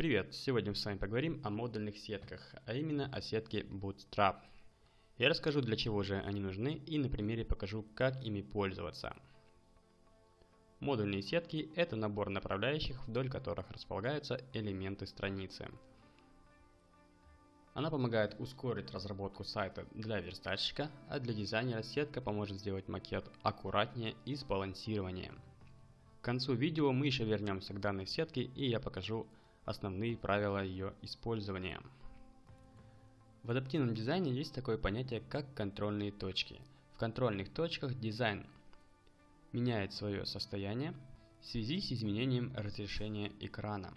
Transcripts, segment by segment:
Привет! Сегодня мы с вами поговорим о модульных сетках, а именно о сетке Bootstrap. Я расскажу для чего же они нужны и на примере покажу как ими пользоваться. Модульные сетки – это набор направляющих, вдоль которых располагаются элементы страницы. Она помогает ускорить разработку сайта для верстальщика, а для дизайнера сетка поможет сделать макет аккуратнее и сбалансированнее. К концу видео мы еще вернемся к данной сетке и я покажу основные правила ее использования. В адаптивном дизайне есть такое понятие, как контрольные точки. В контрольных точках дизайн меняет свое состояние в связи с изменением разрешения экрана.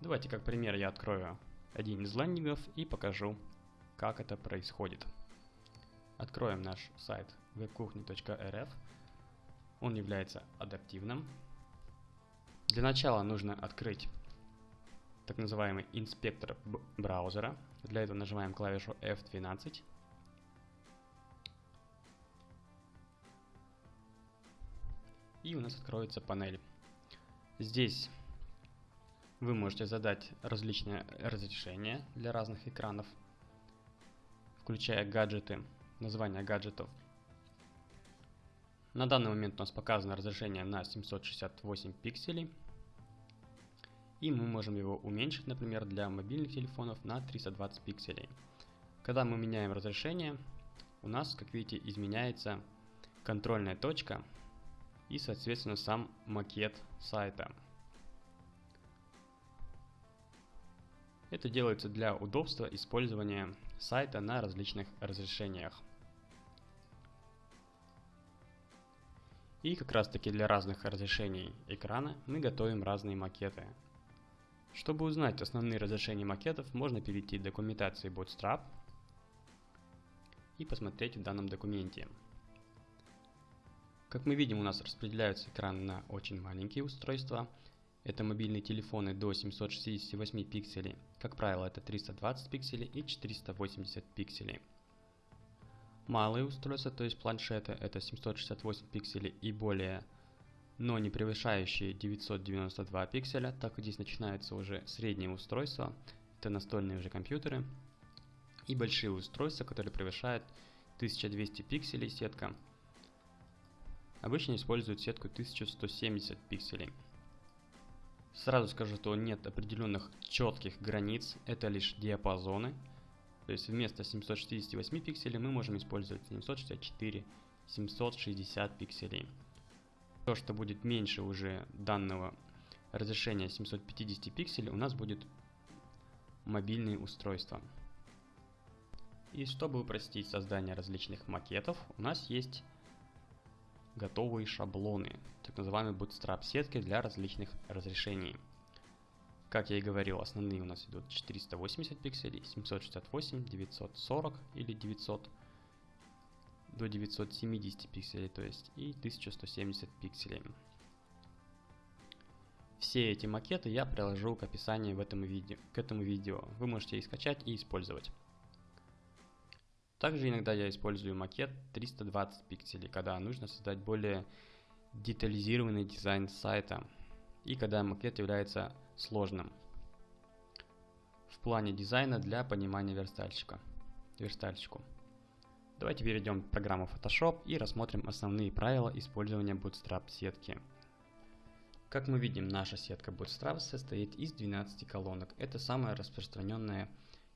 Давайте как пример я открою один из лендингов и покажу, как это происходит. Откроем наш сайт webkuchni.rf. Он является адаптивным. Для начала нужно открыть так называемый инспектор браузера. Для этого нажимаем клавишу F12. И у нас откроется панель. Здесь вы можете задать различные разрешения для разных экранов, включая гаджеты, название гаджетов. На данный момент у нас показано разрешение на 768 пикселей. И мы можем его уменьшить, например, для мобильных телефонов на 320 пикселей. Когда мы меняем разрешение, у нас, как видите, изменяется контрольная точка и, соответственно, сам макет сайта. Это делается для удобства использования сайта на различных разрешениях. И как раз таки для разных разрешений экрана мы готовим разные макеты. Чтобы узнать основные разрешения макетов, можно перейти к документации Bootstrap и посмотреть в данном документе. Как мы видим, у нас распределяются экраны на очень маленькие устройства. Это мобильные телефоны до 768 пикселей. Как правило, это 320 пикселей и 480 пикселей. Малые устройства, то есть планшеты, это 768 пикселей и более но не превышающие 992 пикселя, так как здесь начинаются уже средние устройства, это настольные уже компьютеры, и большие устройства, которые превышают 1200 пикселей сетка. Обычно используют сетку 1170 пикселей. Сразу скажу, что нет определенных четких границ, это лишь диапазоны. То есть вместо 768 пикселей мы можем использовать 764, 760 пикселей. То, что будет меньше уже данного разрешения 750 пикселей, у нас будет мобильные устройства. И чтобы упростить создание различных макетов, у нас есть готовые шаблоны, так называемые bootstrap сетки для различных разрешений. Как я и говорил, основные у нас идут 480 пикселей, 768, 940 или 900 до 970 пикселей, то есть и 1170 пикселей. Все эти макеты я приложу к описанию в этом видео, к этому видео. Вы можете их скачать и использовать. Также иногда я использую макет 320 пикселей, когда нужно создать более детализированный дизайн сайта и когда макет является сложным в плане дизайна для понимания верстальщика. верстальщику. Давайте перейдем в программу Photoshop и рассмотрим основные правила использования Bootstrap сетки. Как мы видим, наша сетка Bootstrap состоит из 12 колонок. Это самая распространенная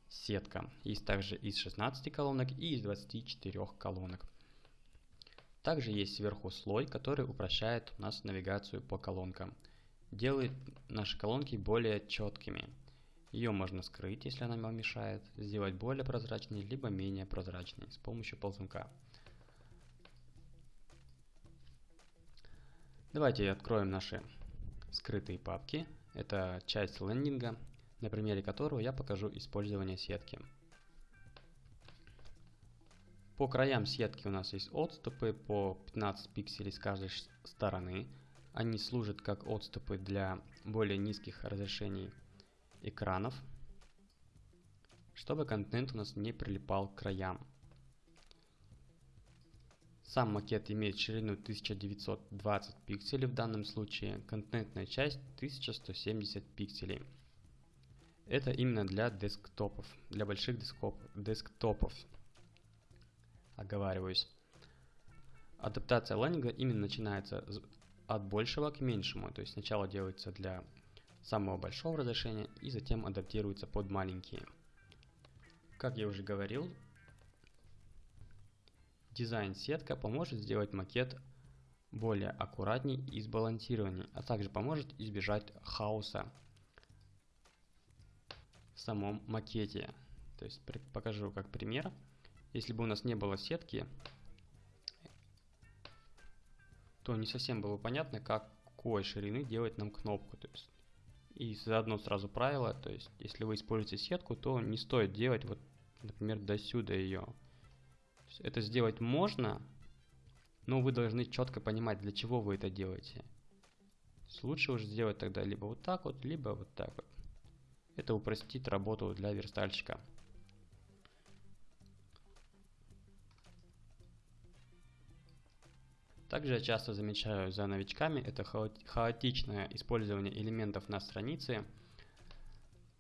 сетка. Есть также из 16 колонок и из 24 колонок. Также есть сверху слой, который упрощает у нас навигацию по колонкам. Делает наши колонки более четкими. Ее можно скрыть, если она вам мешает, сделать более прозрачной, либо менее прозрачной с помощью ползунка. Давайте откроем наши скрытые папки. Это часть лендинга, на примере которого я покажу использование сетки. По краям сетки у нас есть отступы по 15 пикселей с каждой стороны. Они служат как отступы для более низких разрешений экранов, чтобы контент у нас не прилипал к краям. Сам макет имеет ширину 1920 пикселей в данном случае, контентная часть 1170 пикселей. Это именно для десктопов, для больших десктоп, десктопов. Оговариваюсь. Адаптация лендинга именно начинается от большего к меньшему. То есть сначала делается для самого большого разрешения и затем адаптируется под маленькие. Как я уже говорил, дизайн-сетка поможет сделать макет более аккуратней и сбалансированней, а также поможет избежать хаоса в самом макете. То есть покажу как пример. Если бы у нас не было сетки, то не совсем было понятно, какой ширины делать нам кнопку. То есть, и заодно сразу правило, то есть если вы используете сетку, то не стоит делать вот, например, до сюда ее. Это сделать можно, но вы должны четко понимать, для чего вы это делаете. Лучше уже сделать тогда либо вот так вот, либо вот так вот. Это упростит работу для верстальщика. Также я часто замечаю за новичками это хаотичное использование элементов на странице,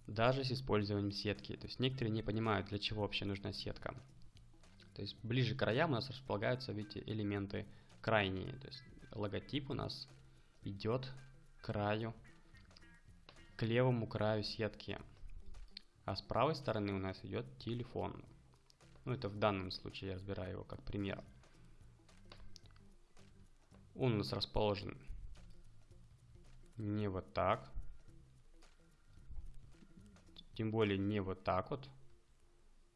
даже с использованием сетки. То есть некоторые не понимают, для чего вообще нужна сетка. То есть ближе к краям у нас располагаются, видите, элементы крайние. То есть логотип у нас идет к краю, к левому краю сетки. А с правой стороны у нас идет телефон. Ну, это в данном случае я разбираю его как пример. Он у нас расположен не вот так. Тем более не вот так вот,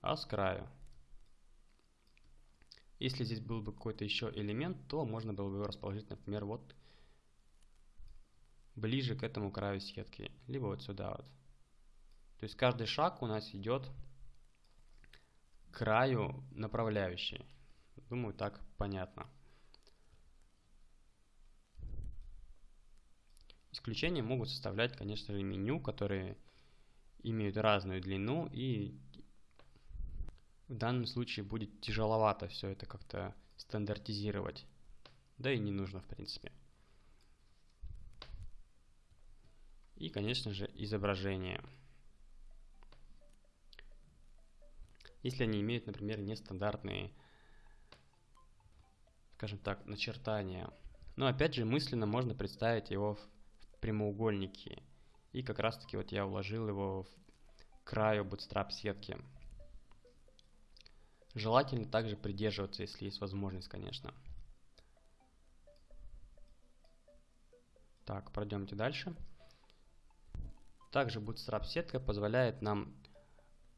а с краю. Если здесь был бы какой-то еще элемент, то можно было бы его расположить, например, вот ближе к этому краю сетки, либо вот сюда вот. То есть каждый шаг у нас идет к краю направляющей. Думаю, так понятно. Исключения могут составлять, конечно же, меню, которые имеют разную длину и в данном случае будет тяжеловато все это как-то стандартизировать. Да и не нужно, в принципе. И, конечно же, изображение. Если они имеют, например, нестандартные, скажем так, начертания. Но опять же, мысленно можно представить его в прямоугольнике. И как раз таки вот я вложил его в краю bootstrap сетки. Желательно также придерживаться, если есть возможность, конечно. Так, пройдемте дальше. Также Bootstrap сетка позволяет нам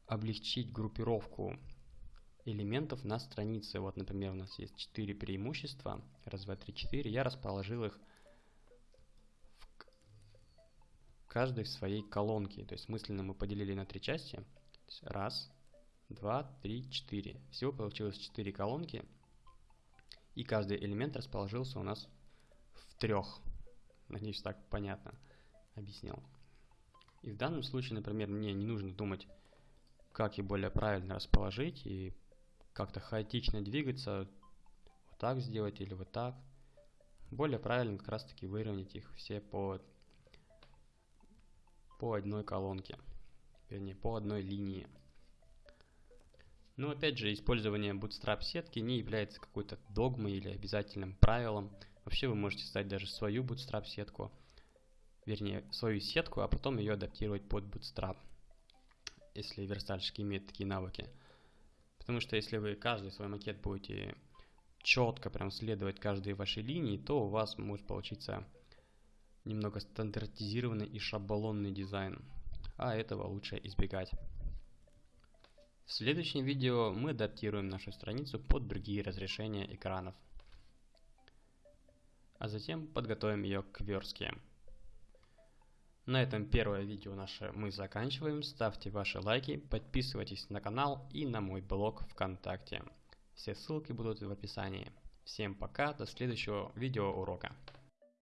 облегчить группировку элементов на странице. Вот, например, у нас есть 4 преимущества. Раз, два, три, четыре. Я расположил их каждой своей колонке. То есть мысленно мы поделили на три части. Раз, 2, 3, 4. Всего получилось 4 колонки. И каждый элемент расположился у нас в трех. Надеюсь, так понятно объяснил. И в данном случае, например, мне не нужно думать, как их более правильно расположить и как-то хаотично двигаться, вот так сделать или вот так. Более правильно как раз таки выровнять их все по, по одной колонке, вернее по одной линии. Но опять же, использование Bootstrap сетки не является какой-то догмой или обязательным правилом. Вообще вы можете создать даже свою Bootstrap сетку, вернее, свою сетку, а потом ее адаптировать под Bootstrap, если верстальщик имеет такие навыки. Потому что если вы каждый свой макет будете четко прям следовать каждой вашей линии, то у вас может получиться немного стандартизированный и шаблонный дизайн. А этого лучше избегать. В следующем видео мы адаптируем нашу страницу под другие разрешения экранов. А затем подготовим ее к верстке. На этом первое видео наше мы заканчиваем. Ставьте ваши лайки, подписывайтесь на канал и на мой блог ВКонтакте. Все ссылки будут в описании. Всем пока, до следующего видео урока.